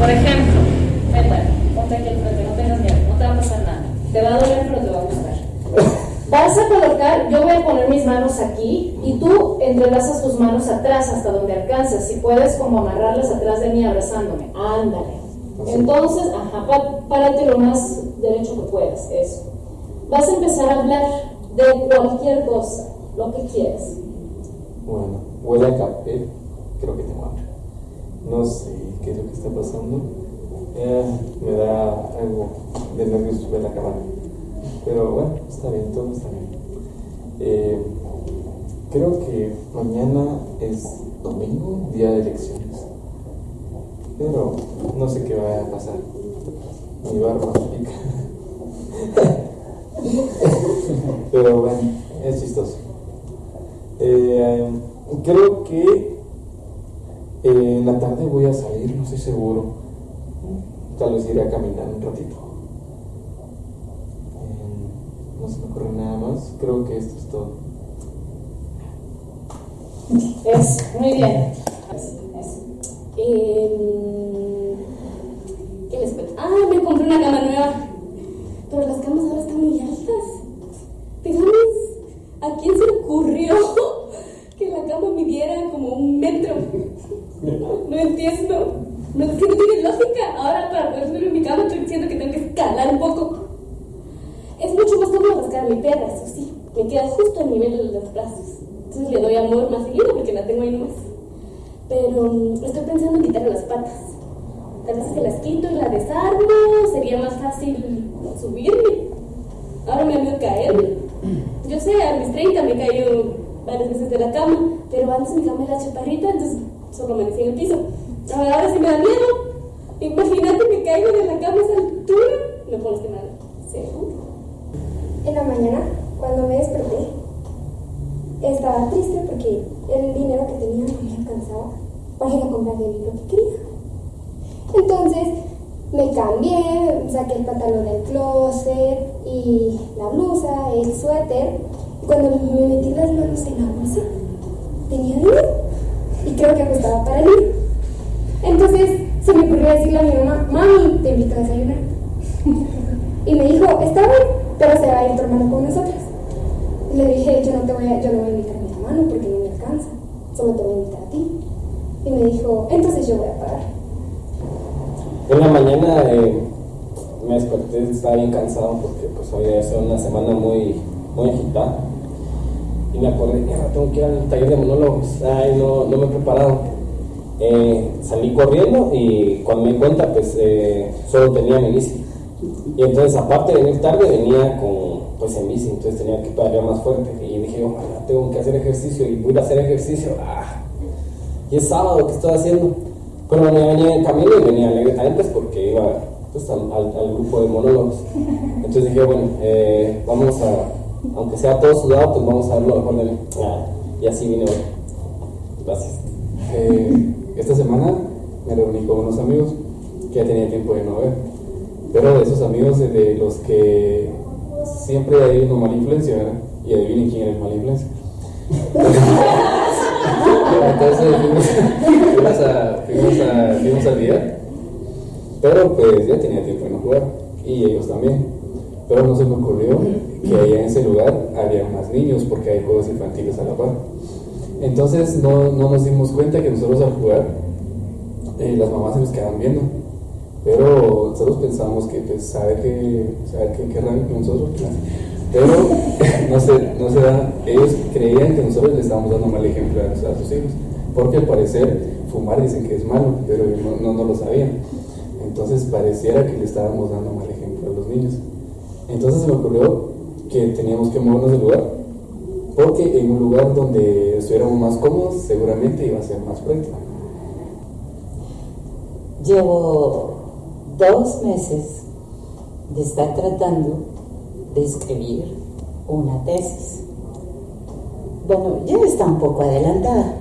por ejemplo, vete, ponte aquí al frente, no tengas miedo, no te va a pasar nada. Te va a doler, pero te va a gustar. Vas a colocar, yo voy a poner mis manos aquí y tú entrelazas tus manos atrás hasta donde alcanzas. Si puedes, como amarrarlas atrás de mí abrazándome. Ándale. Entonces, ajá, párate lo más derecho que puedas. Eso. Vas a empezar a hablar de cualquier cosa, lo que quieras. Bueno, huele a café. Creo que tengo hambre. No sé qué es lo que está pasando. Eh, me da algo de nervios ver la cámara. Pero bueno, está bien, todo está bien. Eh, creo que mañana es domingo, día de elecciones. Pero no sé qué va a pasar. Mi barba pica. Pero bueno, es chistoso. Eh, creo que eh, en la tarde voy a salir, no estoy seguro. Tal vez iré a caminar un ratito. Eh, no se me ocurre nada más. Creo que esto es todo. Es, muy bien. Eh, ¿Qué les cuento? Ah, me compré una cama nueva. Pero las camas ahora están muy altas. Digamos, ¿a quién se le ocurrió que la cama midiera como un metro? No entiendo. No, es que no tiene lógica. Ahora para poder subir en mi cama estoy diciendo que tengo que escalar un poco. Es mucho más cómodo rascar mi perra, eso sí. Me queda justo al nivel de los brazos. Entonces le doy amor más seguido porque la tengo ahí nomás. Pero mm, estoy pensando en quitarle las patas. Tal vez que las quito y la desarmo, sería más fácil subirme. Ahora me han caer. Yo sé, a mis 30 me he caído varias veces de la cama, pero antes mi cama era chaparrita, entonces solo amanecí en el piso. Ahora, sí me da miedo. Imagínate que caigo de la cama a esa altura. No puedo estimar. ¿Seguro? En la mañana, cuando me desperté, estaba triste porque el dinero que tenía no me alcanzaba para ir a comprar de lo que quería. Entonces me cambié, saqué el pantalón del closet y la blusa, el suéter. Cuando me metí las manos en la bolsa, tenía dinero y creo que ajustaba para ir. Entonces se me ocurrió decirle a mi mamá, mami, te invito a desayunar. y me dijo, está bien, pero se va a ir tu hermano con nosotros. Y le dije, yo no te voy a, yo no voy a invitar a mi hermano porque no me alcanza, solo te voy a invitar a ti. Y me dijo, entonces yo voy a pagar. En la mañana eh, me desperté, estaba bien cansado porque pues había sido una semana muy, muy agitada. Y me acordé, mierda, tengo que ir al taller de monólogos. Ay, no, no me he preparado. Eh, salí corriendo y cuando me di cuenta, pues eh, solo tenía mi bici. Y entonces, aparte de venir tarde, venía con, pues en bici, entonces tenía que pagar más fuerte. Y dije, ojalá tengo que hacer ejercicio y voy a hacer ejercicio. Ah, y es sábado, ¿qué estoy haciendo? Pero bueno, venía en camino y venía alegre también, pues porque iba pues, al, al, grupo de monólogos. Entonces dije, bueno, eh, vamos a, aunque sea todo sudado, pues vamos a ver lo mejor de. Ah, y así vine hoy. Gracias. Eh, esta semana me reuní con unos amigos que ya tenía tiempo de no ver. Pero de esos amigos de los que siempre hay una mala influencia, ¿verdad? Y adivinen quién es mala influencia. Entonces fuimos, a, fuimos, a, fuimos pero pues ya tenía tiempo de no jugar, y ellos también. Pero no se me ocurrió que allá en ese lugar había más niños porque hay juegos infantiles a la par. Entonces no, no nos dimos cuenta que nosotros al jugar, eh, las mamás se nos quedaban viendo. Pero nosotros pensábamos que, pues, saber que, saber que querrán que nosotros, pero no se, no se da, ellos creían que nosotros les estábamos dando mal ejemplo a, a sus hijos, porque al parecer fumar dicen que es malo, pero no, no, no lo sabían. Entonces pareciera que le estábamos dando mal ejemplo a los niños. Entonces se me ocurrió que teníamos que movernos del lugar, porque en un lugar donde estuviéramos más cómodos seguramente iba a ser más práctico. Llevo dos meses de estar tratando de escribir una tesis. Bueno, ya está un poco adelantada,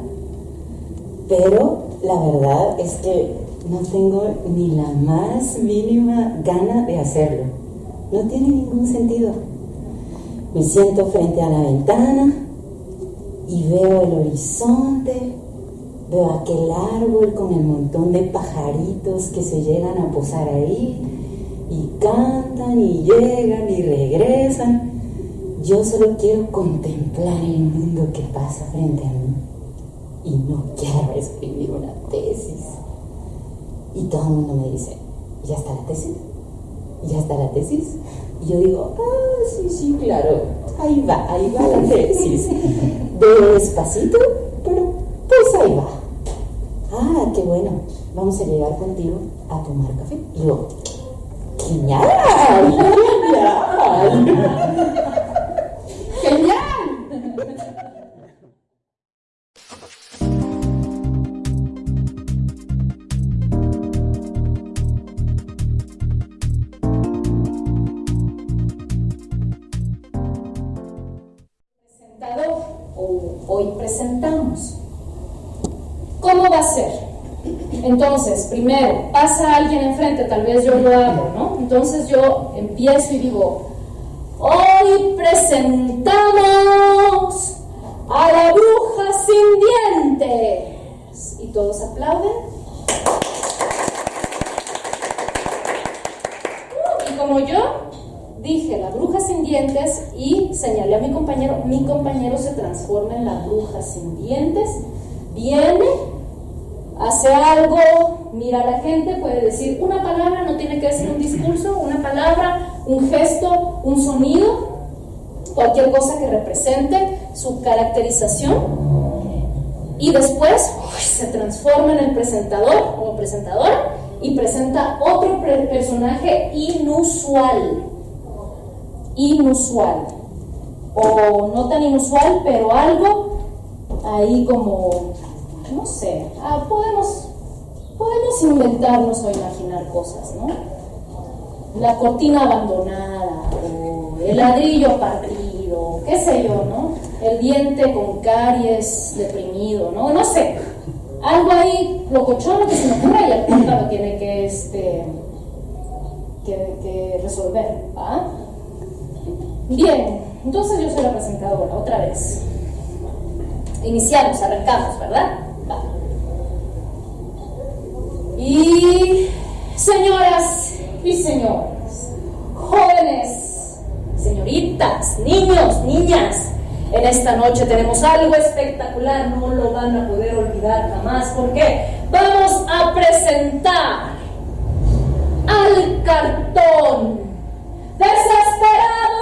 pero la verdad es que no tengo ni la más mínima gana de hacerlo. No tiene ningún sentido. Me siento frente a la ventana y veo el horizonte, veo aquel árbol con el montón de pajaritos que se llegan a posar ahí y cantan y llegan y regresan. Yo solo quiero contemplar el mundo que pasa frente a mí y no quiero escribir una tesis. Y todo el mundo me dice, ¿ya está la tesis? ¿Ya está la tesis? Y yo digo, ah, sí, sí, claro, ahí va, ahí va la tesis. Despacito, pero pues ahí va. Ah, qué bueno, vamos a llegar contigo a tomar café. Y yo, genial, genial. ¿Cómo va a ser? Entonces, primero, pasa alguien enfrente, tal vez yo lo hago, ¿no? Entonces yo empiezo y digo, hoy presentamos a la bruja sin dientes. Y todos aplauden. Y como yo dije la bruja sin dientes y señalé a mi compañero, mi compañero se transforma en la bruja sin dientes, viene, hace algo, mira a la gente, puede decir una palabra, no tiene que decir un discurso, una palabra, un gesto, un sonido, cualquier cosa que represente su caracterización. Y después se transforma en el presentador como presentadora y presenta otro personaje inusual inusual o no tan inusual, pero algo ahí como, no sé, ah, podemos, podemos inventarnos o imaginar cosas, ¿no? La cortina abandonada o el ladrillo partido, qué sé yo, ¿no? El diente con caries deprimido, ¿no? No sé, algo ahí locochón que se me y el punta lo tiene que, este, que, que resolver, ¿va? Bien, entonces yo soy la presentadora, otra vez. Iniciamos, arrancamos, ¿verdad? Y señoras y señores, jóvenes, señoritas, niños, niñas, en esta noche tenemos algo espectacular, no lo van a poder olvidar jamás, porque vamos a presentar al cartón desesperado.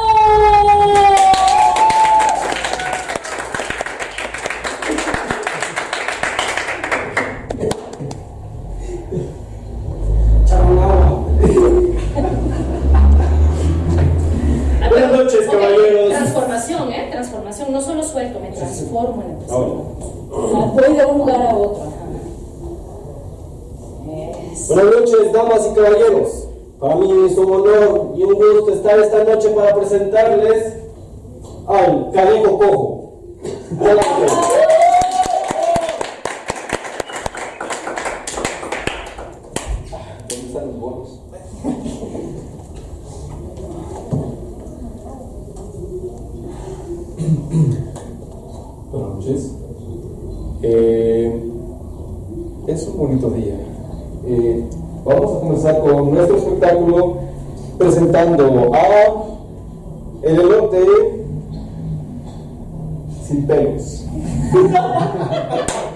Buenas noches, Ok, caballeros. Transformación, ¿eh? Transformación. No solo suelto, me transformo en el Ahora. Ah, Voy de un lugar a otro. ajá. Eso. Buenas noches, damas y caballeros. Para mí es un honor y un gusto estar esta noche para presentarles al Caneco Cojo. Adelante. ¿Dónde están los bonos? Buenas noches. Eh, es un bonito día. Eh, vamos a comenzar con nuestro espectáculo presentando a el elote sin pelos.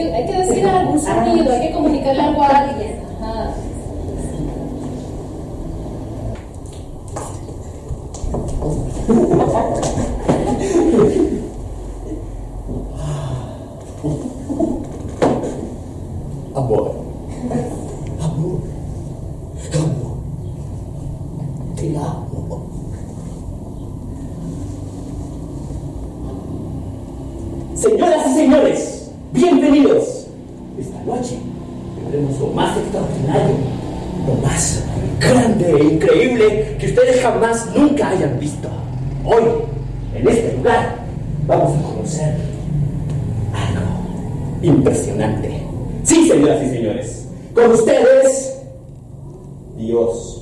Hay que, hay que decir algún sonido, hay que comunicarle algo a alguien. Ajá. Amor. Amor. Amor. Te amo. Señoras y señores, bienvenidos. Esta noche tendremos lo más extraordinario, lo más grande e increíble que ustedes jamás nunca hayan visto. Hoy, en este lugar, vamos a conocer algo impresionante. Sí, señoras y señores, con ustedes, Dios.